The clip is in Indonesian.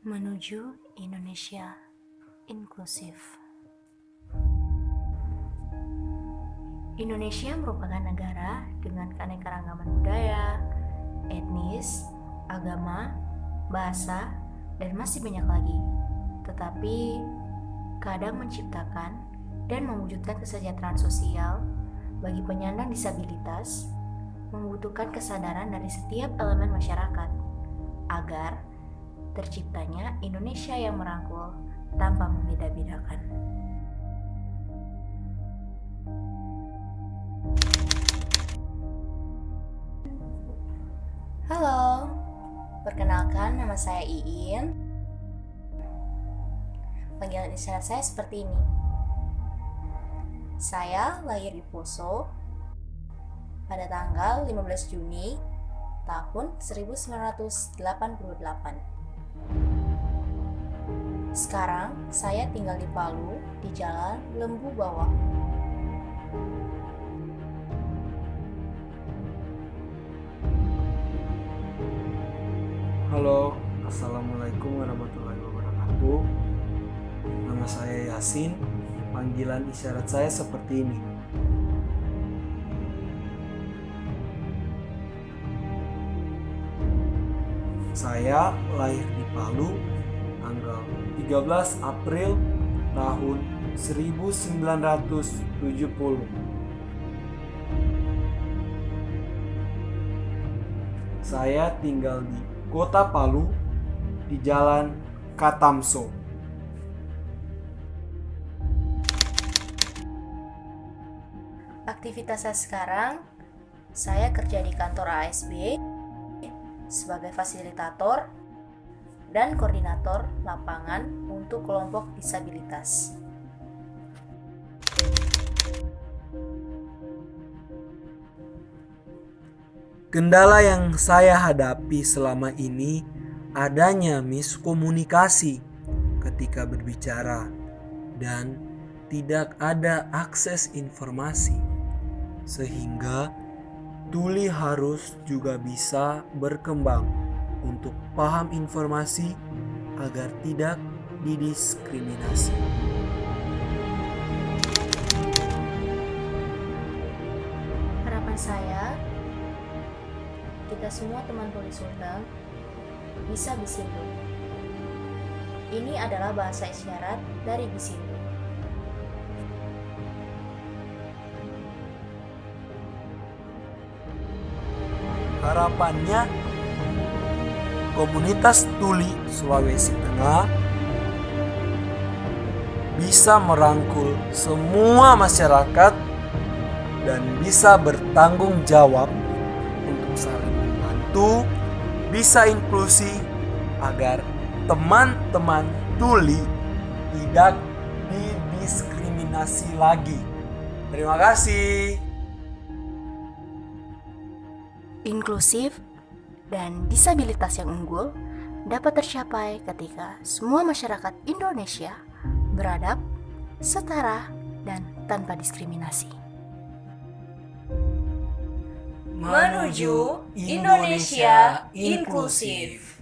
menuju Indonesia inklusif. Indonesia merupakan negara dengan keanekaragaman budaya, etnis, agama, bahasa, dan masih banyak lagi. Tetapi kadang menciptakan dan mewujudkan kesejahteraan sosial bagi penyandang disabilitas membutuhkan kesadaran dari setiap elemen masyarakat agar terciptanya Indonesia yang merangkul tanpa membeda-bedakan. Halo, perkenalkan nama saya Iin. Panggilan isyarat saya seperti ini. Saya lahir di Poso pada tanggal 15 Juni tahun 1988. Sekarang saya tinggal di Palu di Jalan Lembu Bawah. Halo, Assalamualaikum warahmatullahi wabarakatuh. Nama saya Yasin. Panggilan isyarat saya seperti ini. Saya lahir di Palu tanggal 13 April tahun 1970. Saya tinggal di Kota Palu di Jalan Katamso. Aktivitas saya sekarang, saya kerja di kantor ASB sebagai fasilitator dan koordinator lapangan untuk kelompok disabilitas. Kendala yang saya hadapi selama ini adanya miskomunikasi ketika berbicara dan tidak ada akses informasi sehingga tuli harus juga bisa berkembang untuk paham informasi agar tidak didiskriminasi. Harapan saya, kita semua teman tulis Sunda bisa Bisindo. Ini adalah bahasa isyarat dari Bisindo. Harapannya komunitas tuli Sulawesi Tengah bisa merangkul semua masyarakat dan bisa bertanggung jawab untuk saling membantu, bisa inklusi agar teman-teman tuli tidak didiskriminasi lagi. Terima kasih. Inklusif dan disabilitas yang unggul dapat tercapai ketika semua masyarakat Indonesia beradab, setara, dan tanpa diskriminasi. Menuju Indonesia inklusif.